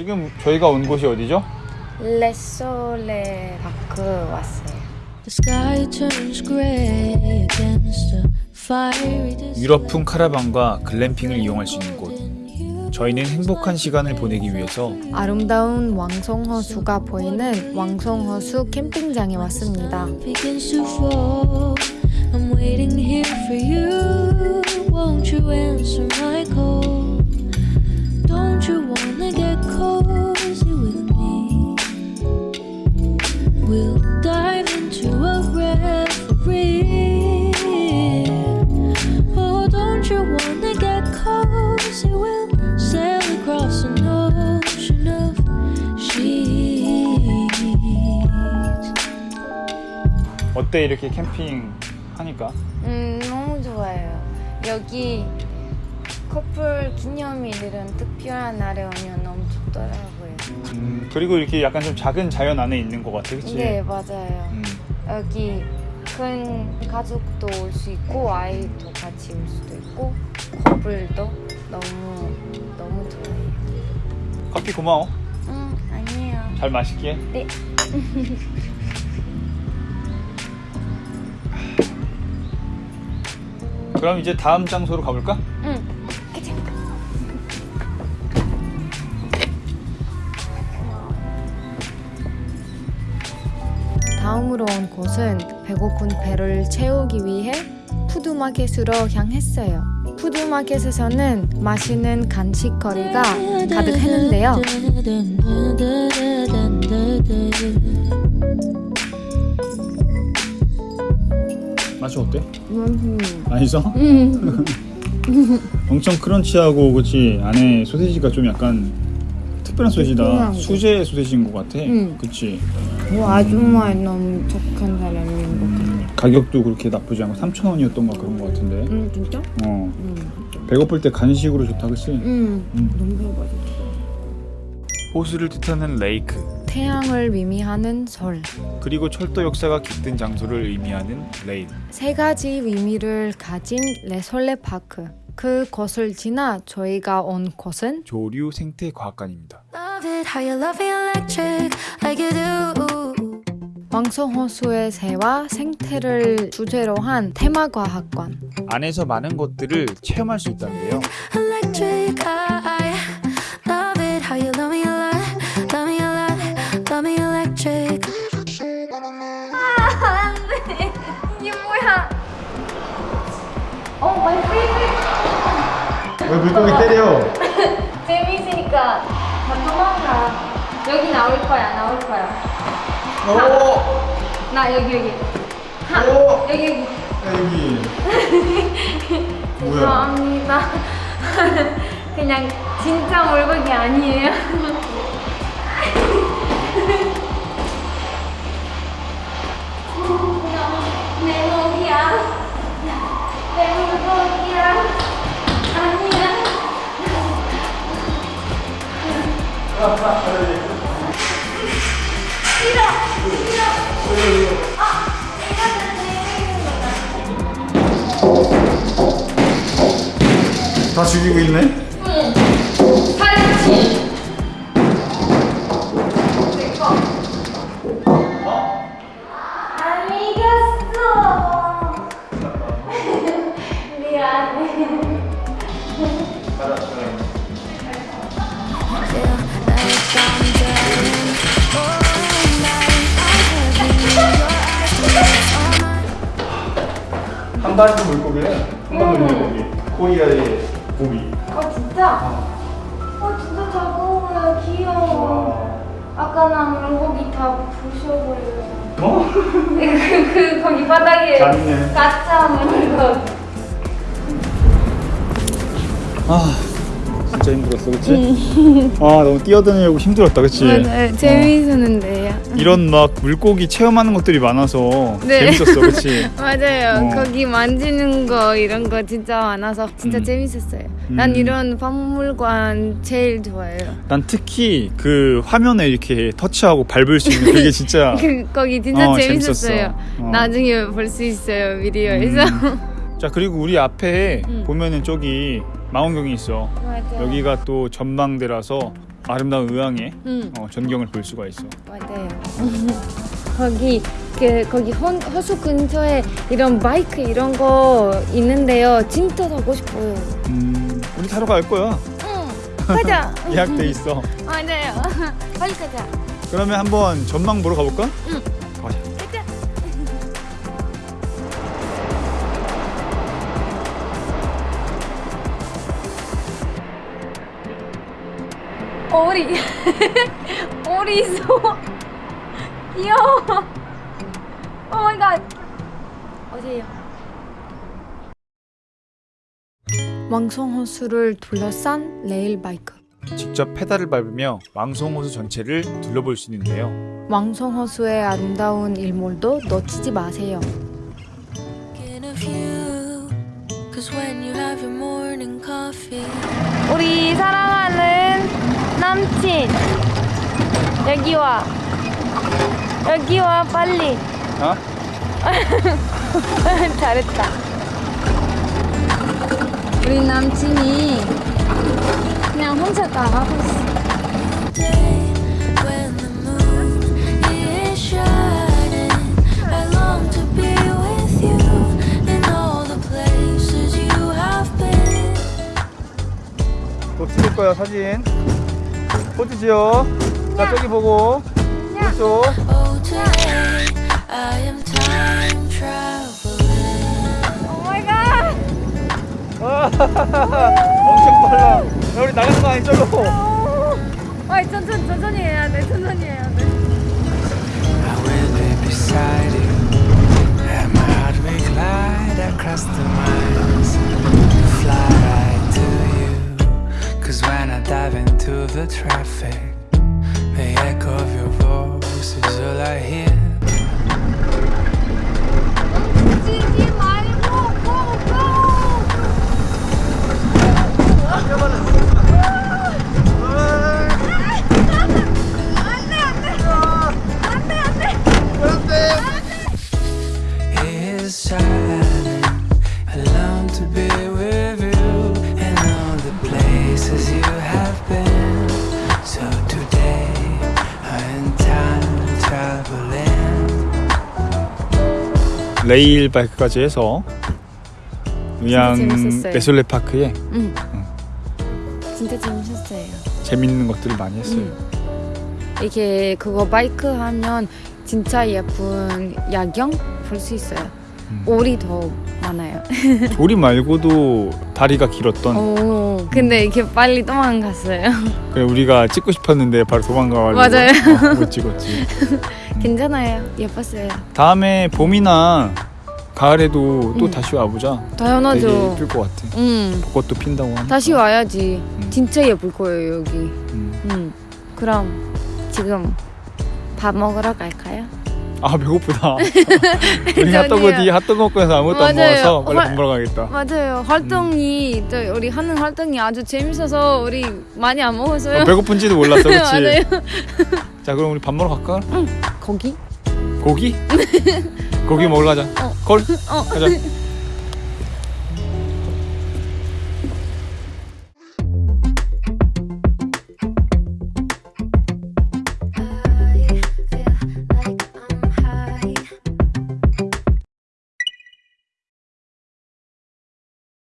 지금 저희가 온 곳이 어디죠? 레솔레 파크 왔어요. The sky turns gray against a fiery desert. 유럽풍 카라반과 글램핑을 이용할 수 있는 곳. 저희는 행복한 시간을 보내기 위해서 아름다운 왕성호수가 보이는 왕성호수 캠핑장에 왔습니다. We'll dive into a reverie. Oh, don't you wanna get cozy? We'll sail across an ocean of sheets. 어때 이렇게 캠핑 하니까? 음, 너무 좋아요. 여기 커플 기념일이런 특별한 날에 오면 너무 좋더라고요. 음, 그리고 이렇게 약간 좀 작은 자연 안에 있는 것 같아, 그치? 네, 맞아요. 음, 여기 큰 가족도 올 수 있고 아이도 같이 올 수도 있고 커플도 너무 너무 좋아요. 커피 고마워. 음, 아니에요. 잘 마실게. 네. 그럼 이제 다음 장소로 가볼까? 응. 다음으로 온 곳은 배고픈 배를 채우기 위해 푸드마켓으로 향했어요. 푸드마켓에서는 맛있는 간식거리가 가득했는데요. 맛이 어때? 음. 맛있어? 엄청 크런치하고 그치 안에 소세지가 좀 약간 특별한 소세지다. 수제 소세지인 것 같아 응. 그치 뭐 아줌마 너무 착한 사람인 것 같아. 가격도 그렇게 나쁘지 않고 3,000원이었던 거 그런 것 같은데 응, 진짜? 어 응. 배고플 때 간식으로 좋다 그치? 응. 음. 너무 배고파졌어. 호수를 뜻하는 레이크 태양을 의미하는 설. 그리고 철도 역사가 깃든 장소를 의미하는 레일 세 가지 의미를 가진 레솔레 파크. 그 곳을 지나 저희가 온 곳은 조류 생태 과학관입니다 Love it how you love me electric like you do. 왕송호수의 새와 생태를 주제로 한 테마과학관. 안에서 많은 것들을 체험할 수 있다는데요 왜 물고기 때려? 재미있으니까 다 도망가. 여기 나올 거야, 나올 거야. 오! 나 여기 여기. 하, 오! 여기 여기. 여기 뭐야? 죄송합니다. 그냥 진짜 물고기 아니에요. 내 목이야. 내물 다 죽이고 있네? 파리치. 마리 물고기래 한번 물고기 코리아의 고기 어 진짜? 어 진짜 작아 보여 귀여워. 아까 나 물고기 다 부셔버렸어. 어? 그, 그 거기 바닥에. 가짜 물고기. 아 진짜 힘들었어 그치? 아 너무 뛰어다니려고 힘들었다 그치? 맞아요. 재미있었는데요. 이런 막 물고기 체험하는 것들이 많아서 네. 재밌었어 그치? 맞아요. 어. 거기 만지는 거 이런 거 진짜 많아서 진짜 음. 재밌었어요. 난 음. 이런 박물관 제일 좋아해요. 난 특히 그 화면에 이렇게 터치하고 밟을 수 있는 그게 진짜 그 거기 진짜 어, 재밌었어요. 재밌었어. 어. 나중에 볼 수 있어요 비디오에서. 음. 자 그리고 우리 앞에 음. 보면은 저기 망원경이 있어 맞아. 여기가 또 전망대라서 아름다운 의왕의 응 어, 전경을 볼 수가 있어. 맞아요. 거기 그 거기 헌, 호수 근처에 이런 바이크 이런 거 있는데요. 진짜 타고 싶어요. 음, 우리 타러 갈 거야. 응 가자. 예약돼 있어. 맞아요. 빨리 가자. 그러면 한번 전망 보러 가볼까? 응. 가자. 오리 오리 있어 귀여워. oh my god. 어디에요? 왕송 호수를 둘러싼 레일 바이크. 직접 페달을 밟으며 왕송호수 전체를 둘러볼 수 있는데요. 왕송 호수의 아름다운 일몰도 놓치지 마세요. 우리 사랑하는 남친 여기 와 여기 와 빨리 어? 잘했다 우리 남친이 그냥 혼자 다 하고 있어 찍을 거야 사진. 포즈 지어. 자 저기 보고. 오른쪽. Oh, today I am time traveling. oh my god 엄청 빨라. 야, 우리 나가는 거 아니 저로. 아이 천천히 천천히 해야 돼 천천히 해야 돼 I will be beside you, and my heart will glide across the miles, fly when I dive into the traffic, the echo of your voice is all I hear. 지지 레일 바이크까지 해서 재밌었어요. 레솔레 파크에 응 진짜 재밌었어요 재밌는 것들을 많이 했어요. 응. 이렇게 그거 바이크 하면 진짜 예쁜 야경 볼 수 있어요. 음. 오리 더 많아요. 우리 말고도 다리가 길었던 오, 근데 이렇게 빨리 도망갔어요. 그래, 우리가 찍고 싶었는데 바로 도망가가지고 맞아요. 어, 못 찍었지. 괜찮아요. 예뻤어요. 다음에 봄이나 가을에도 또 음. 다시 와보자. 되게 당연하죠. 예쁠 것 같아. 응. 벚꽃도 핀다고 하니까. 다시 와야지. 음. 진짜 예쁠 거예요 여기. 음. 응. 그럼 지금 밥 먹으러 갈까요? 아 배고프다. 우리 전이요. 핫도그 뒤 핫도그 먹고 나서 아무것도 안 맞아요. 먹어서 빨리 헐. 밥 먹으러 가겠다. 맞아요. 활동이 저 우리 하는 활동이 아주 재밌어서 우리 많이 안 먹었어요. 어, 배고픈지도 몰랐어, 그렇지? 맞아요. 자 그럼 우리 밥 먹으러 갈까? 거기? 고기? 고기 먹으러 가자. 어. 걸? 어. 가자.